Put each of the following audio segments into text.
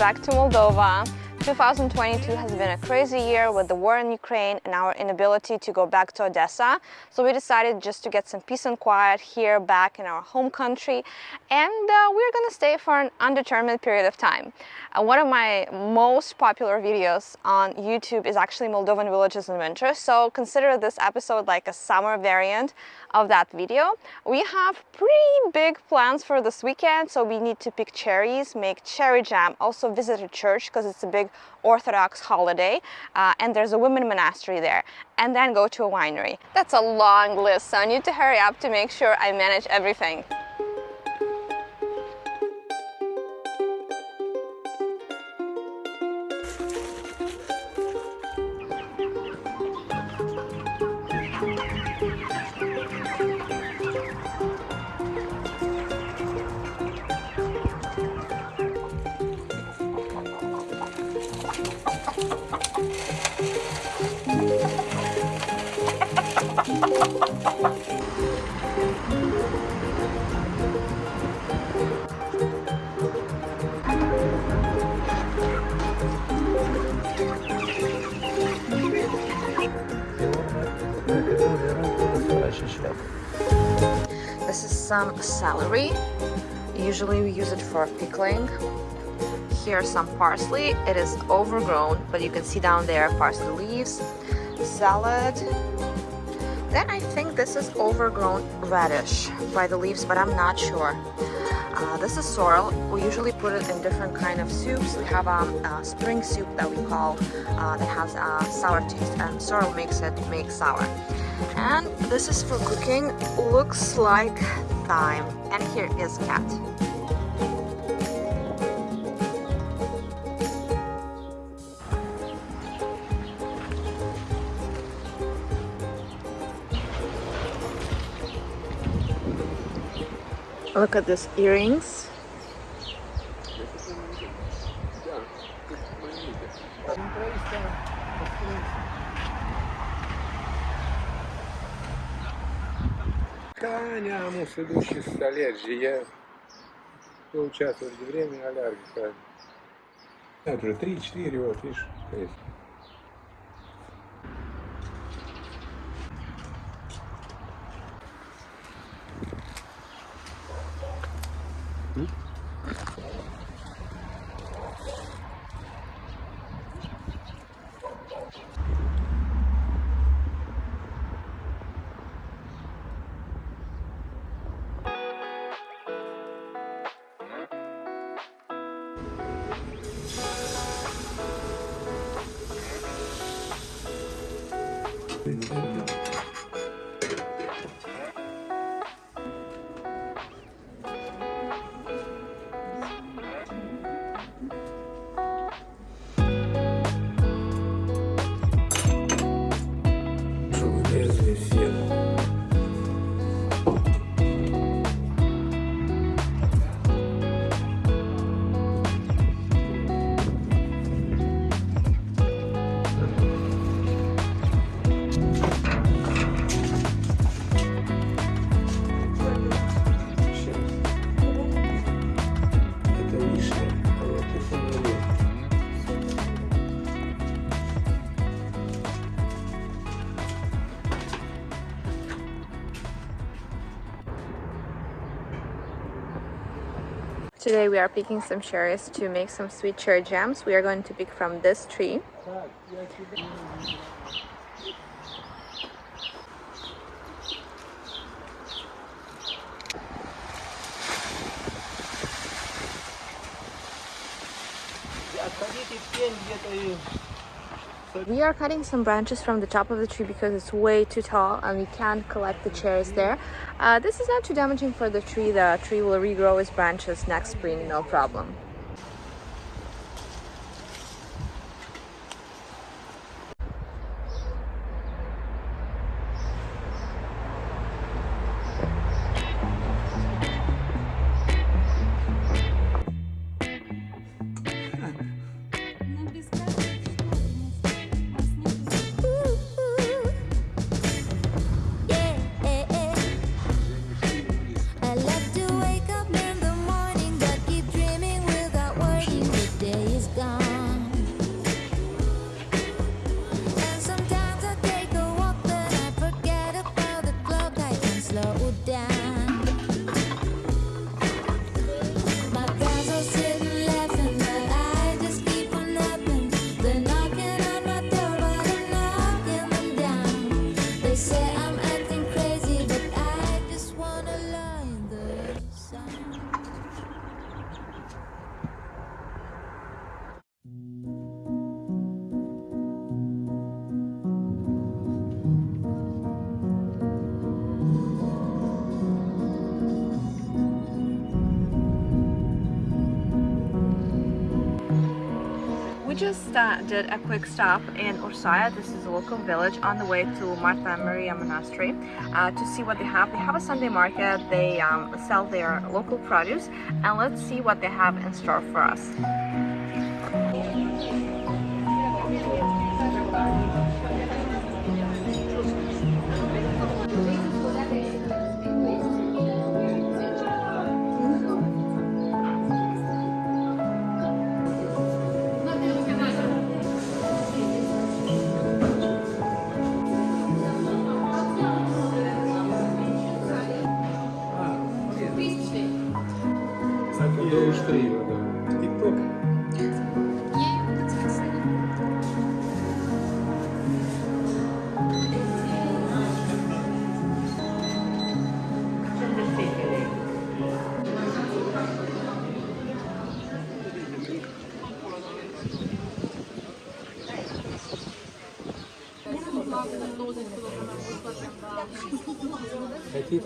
back to Moldova. 2022 has been a crazy year with the war in Ukraine and our inability to go back to Odessa. So we decided just to get some peace and quiet here back in our home country and uh, we're gonna stay for an undetermined period of time. Uh, one of my most popular videos on YouTube is actually Moldovan villages in winter. So consider this episode like a summer variant of that video. We have pretty big plans for this weekend. So we need to pick cherries, make cherry jam, also visit a church because it's a big Orthodox holiday uh, and there's a women monastery there and then go to a winery. That's a long list so I need to hurry up to make sure I manage everything. This is some celery. Usually we use it for pickling. Here's some parsley. It is overgrown, but you can see down there parsley leaves, salad. Then I think this is overgrown radish by the leaves, but I'm not sure. Uh, this is sorrel. We usually put it in different kind of soups. We have um, a spring soup that we call uh, that has a sour taste, and sorrel makes it make sour and this is for cooking looks like thyme and here is cat look at these earrings Таня, муж идущий с аллергией. Я поучаствовал в время аллергика. Это уже 3-4, вот, видишь, есть. Today we are picking some cherries to make some sweet cherry jams. We are going to pick from this tree. We are cutting some branches from the top of the tree because it's way too tall and we can't collect the cherries there. Uh, this is not too damaging for the tree. The tree will regrow its branches next spring, no problem. Just uh, did a quick stop in Ursaia. This is a local village on the way to Marta Maria Monastery uh, to see what they have. They have a Sunday market. They um, sell their local produce and let's see what they have in store for us.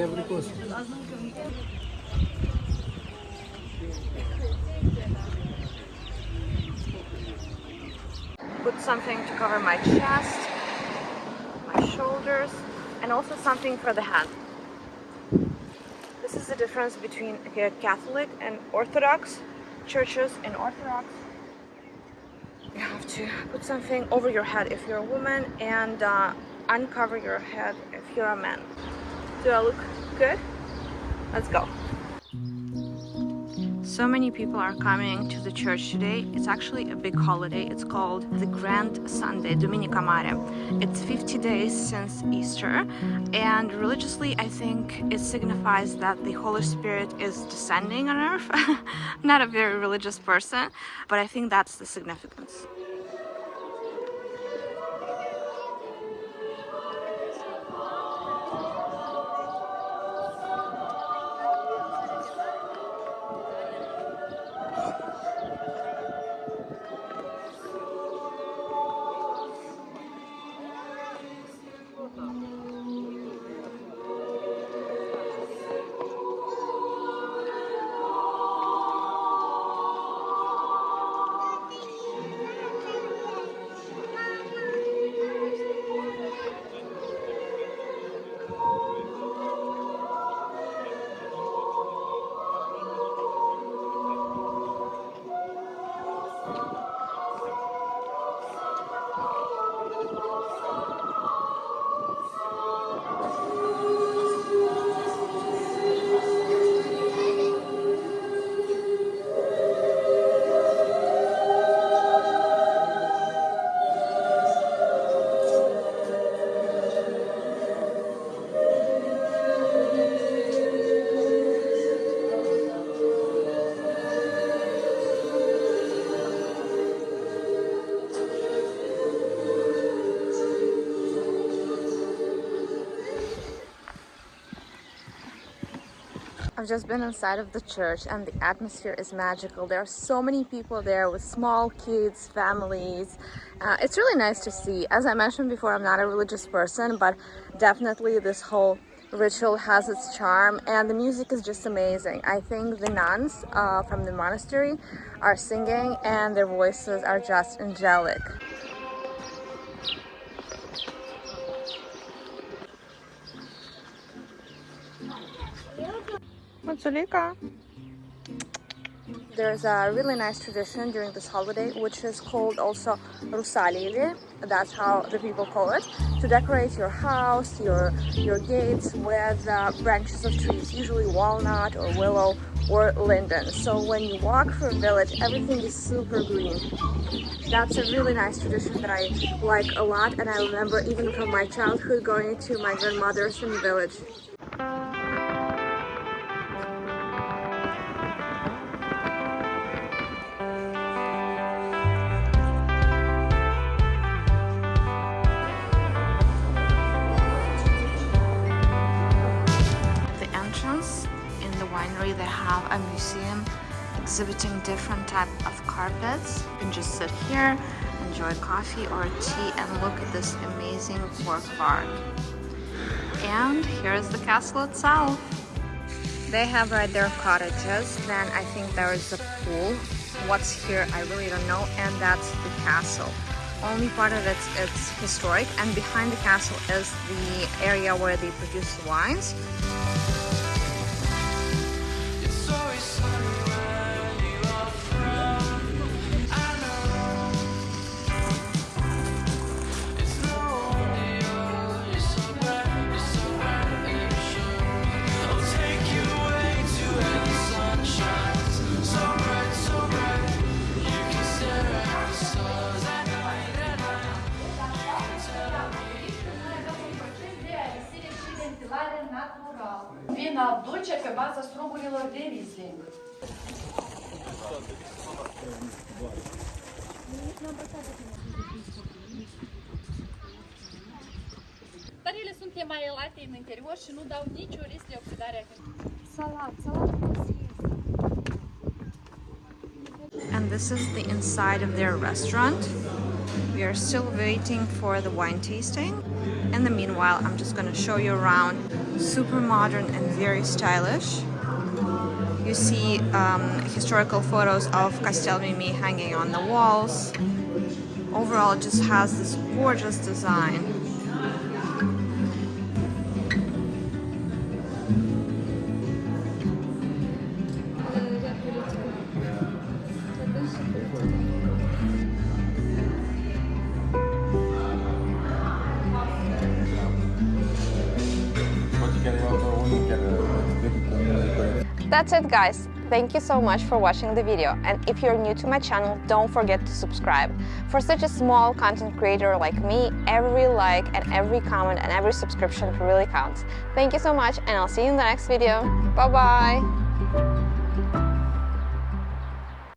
every cost. Put something to cover my chest, my shoulders, and also something for the head. This is the difference between a Catholic and Orthodox churches In Orthodox you have to put something over your head if you're a woman and uh, uncover your head if you're a man. Do I look good? Let's go. So many people are coming to the church today. It's actually a big holiday. It's called the Grand Sunday, Duminica Mare. It's 50 days since Easter, and religiously, I think it signifies that the Holy Spirit is descending on earth. Not a very religious person, but I think that's the significance. I've just been inside of the church and the atmosphere is magical. There are so many people there with small kids, families. Uh, it's really nice to see. As I mentioned before, I'm not a religious person, but definitely this whole ritual has its charm and the music is just amazing. I think the nuns uh, from the monastery are singing and their voices are just angelic. There's a really nice tradition during this holiday which is called also Rusalii, that's how the people call it, to decorate your house, your, your gates with uh, branches of trees, usually walnut or willow or linden. So when you walk through a village, everything is super green. That's a really nice tradition that I like a lot and I remember even from my childhood going to my grandmother's in the village. Exhibiting different type of carpets you can just sit here enjoy coffee or tea and look at this amazing work of art and here's the castle itself They have right there cottages, then I think there is a pool. What's here, I really don't know, and that's the castle. Only part of it it's historic, and behind the castle is the area where they produce wines. Sunt în interior și nu dau nicio risc de oxidare a. Salat, salat And this is the inside of their restaurant. We are still waiting for the wine tasting. In the meanwhile, I'm just going to show you around. Super modern and very stylish. You see um, historical photos of Castel Mimi hanging on the walls. Overall, it just has this gorgeous design. That's it guys. Thank you so much for watching the video and if you're new to my channel don't forget to subscribe. For such a small content creator like me, every like and every comment and every subscription really counts. Thank you so much and I'll see you in the next video. Bye bye!